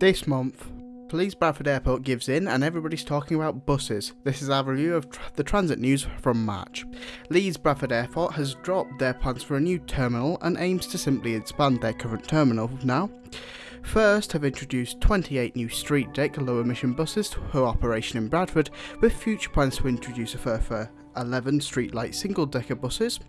This month, Leeds Bradford Airport gives in and everybody's talking about buses. This is our review of tr- the transit news from March. Leeds Bradford Airport has dropped their plans for a new terminal and aims to simply expand their current terminal now. First, have introduced 28 new StreetDeck low emission buses for operation in Bradford, with future plans to introduce a further 11 StreetLite single decker buses.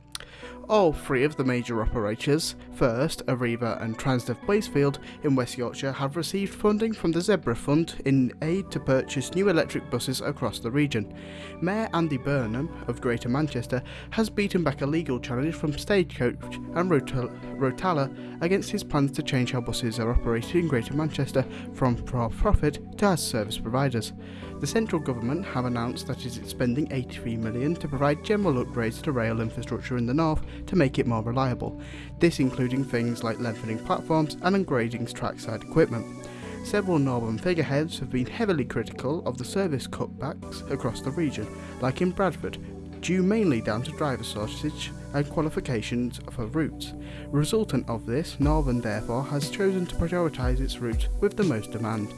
All three of the major operators, First, Arriva and Transdev Blazefield in West Yorkshire, have received funding from the Zebra Fund in aid to purchase new electric buses across the region. Mayor Andy Burnham of Greater Manchester has beaten back a legal challenge from Stagecoach and Rotala against his plans to change how buses are operated in Greater Manchester from for profit to as service providers. The central government have announced that it is spending 83 million to provide general upgrades to rail infrastructure in the north to make it more reliable, this including things like lengthening platforms and upgrading trackside equipment. Several northern figureheads have been heavily critical of the service cutbacks across the region, like in Bradford, due mainly down to driver shortage and qualifications for routes. Resultant of this, Northern therefore has chosen to prioritise its routes with the most demand.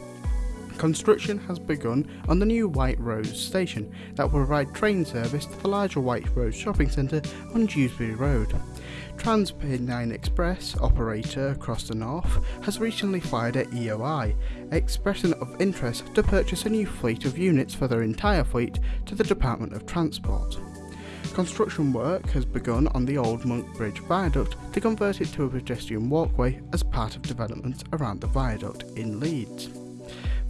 Construction has begun on the new White Rose station that will provide train service to the larger White Rose shopping centre on Dewsbury Road. TransPennine Express, operator across the north, has recently fired at EOI, expressing of interest to purchase a new fleet of units for their entire fleet to the Department of Transport. Construction work has begun on the old Monk Bridge viaduct to convert it to a pedestrian walkway as part of development around the viaduct in Leeds.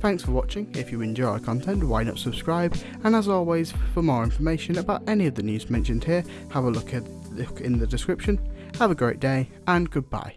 Thanks for watching, if you enjoy our content why not subscribe and as always for more information about any of the news mentioned here have a look, at, look in the description. Have a great day and goodbye.